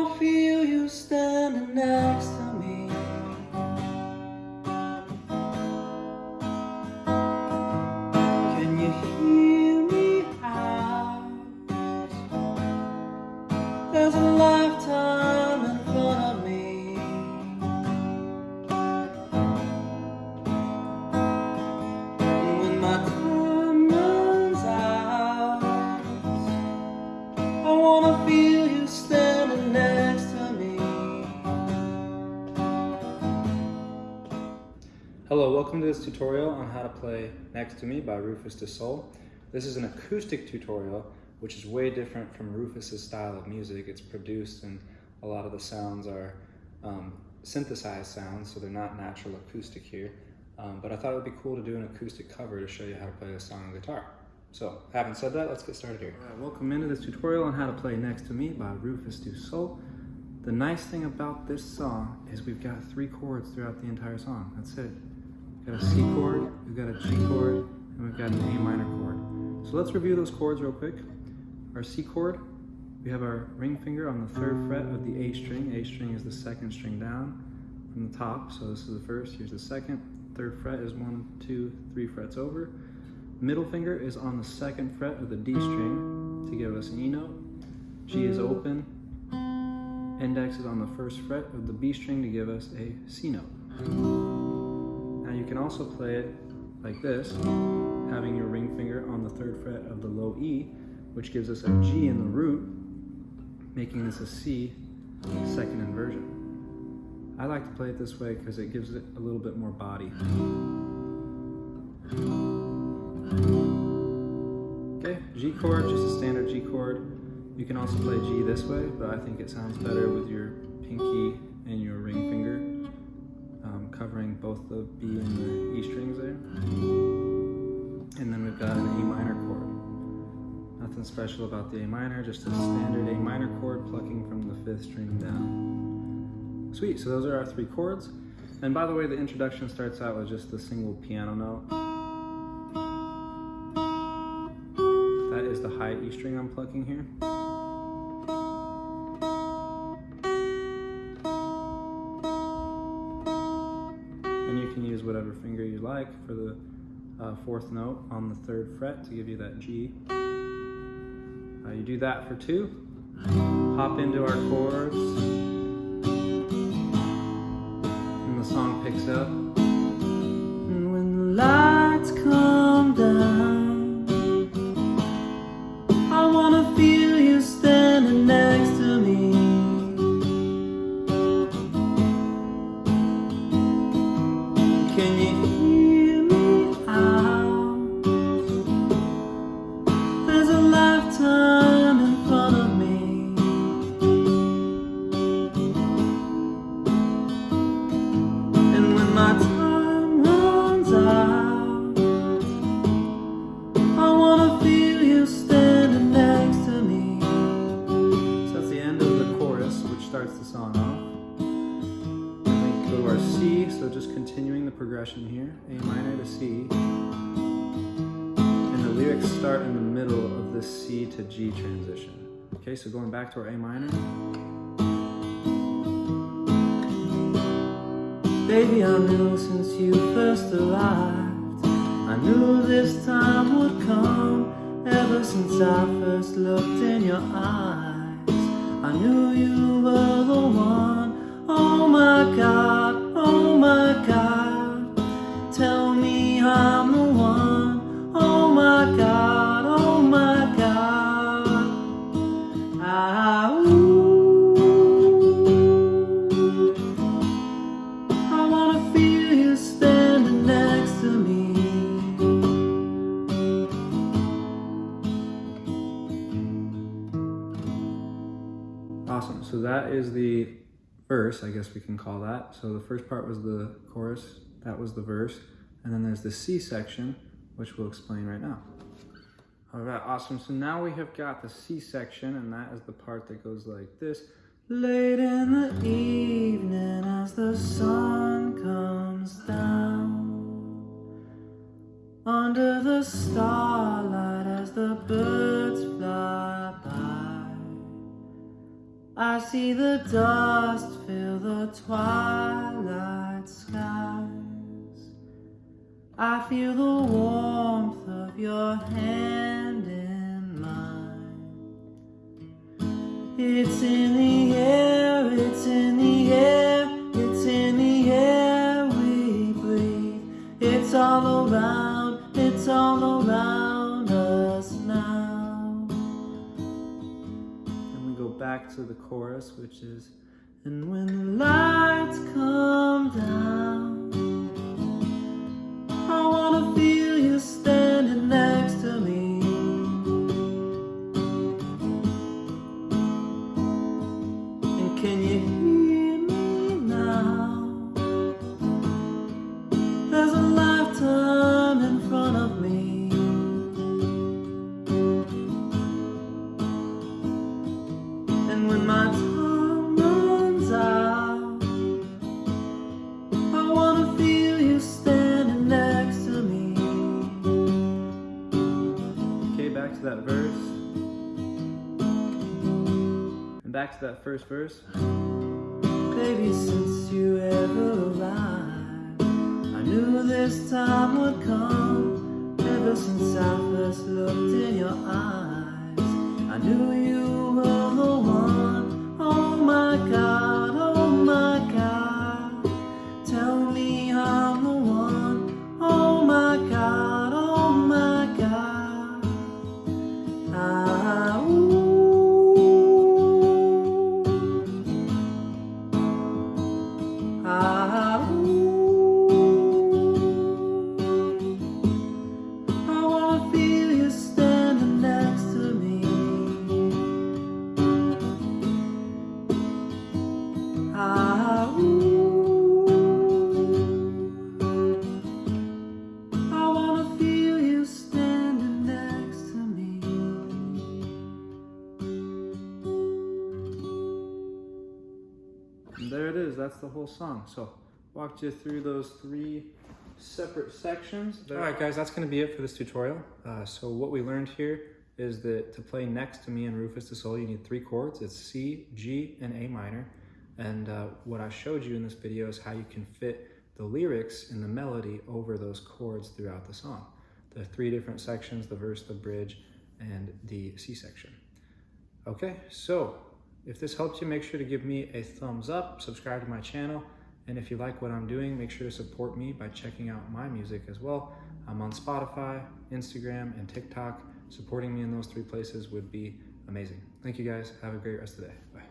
wanna feel you standing next to me. Can you hear me out? There's a lifetime in front of me. And when my time runs out, I wanna feel you standing Hello, welcome to this tutorial on how to play Next to Me by Rufus Du Sol. This is an acoustic tutorial, which is way different from Rufus's style of music. It's produced and a lot of the sounds are um, synthesized sounds, so they're not natural acoustic here. Um, but I thought it would be cool to do an acoustic cover to show you how to play this song on guitar. So, having said that, let's get started here. Right, welcome into this tutorial on how to play Next to Me by Rufus Du Sol. The nice thing about this song is we've got three chords throughout the entire song. That's it. We've got a C chord, we've got a G chord, and we've got an A minor chord. So let's review those chords real quick. Our C chord, we have our ring finger on the third fret of the A string. A string is the second string down from the top. So this is the first, here's the second. Third fret is one, two, three frets over. Middle finger is on the second fret of the D string to give us an E note. G is open. Index is on the first fret of the B string to give us a C note. Can also play it like this, having your ring finger on the third fret of the low E, which gives us a G in the root, making this a C second inversion. I like to play it this way because it gives it a little bit more body. Okay, G chord, just a standard G chord. You can also play G this way, but I think it sounds better with your Nothing special about the A minor, just a standard A minor chord plucking from the fifth string down. Sweet, so those are our three chords. And by the way, the introduction starts out with just a single piano note. That is the high E string I'm plucking here. And you can use whatever finger you like for the uh, fourth note on the third fret to give you that G. Uh, you do that for two. Hop into our chords. And the song picks up. And when the lights come down, I wanna feel you standing next to me. Can you continuing the progression here, A minor to C. And the lyrics start in the middle of this C to G transition. Okay, so going back to our A minor. Baby, I knew since you first arrived, I knew this time would come. Ever since I first looked in your eyes, I knew you were the one. Oh my God, oh my God, that is the verse, I guess we can call that. So the first part was the chorus, that was the verse. And then there's the C section, which we'll explain right now. All right, awesome. So now we have got the C section, and that is the part that goes like this. Late in the evening as the sun comes down Under the starlight as the birds I see the dust fill the twilight skies. I feel the warmth of your hand in mine. It's in back to the chorus, which is, and when the lights come down. And back to that first verse. Baby, since you ever arrived, I knew this time would come. Ever since I first looked in your eyes, There it is, that's the whole song. So, walked you through those three separate sections. All right, guys, that's gonna be it for this tutorial. Uh, so what we learned here is that to play next to me and Rufus Du Sol, you need three chords. It's C, G, and A minor. And uh, what I showed you in this video is how you can fit the lyrics and the melody over those chords throughout the song. The three different sections, the verse, the bridge, and the C section. Okay, so if this helped you, make sure to give me a thumbs up, subscribe to my channel, and if you like what I'm doing, make sure to support me by checking out my music as well. I'm on Spotify, Instagram, and TikTok. Supporting me in those three places would be amazing. Thank you guys. Have a great rest of the day. Bye.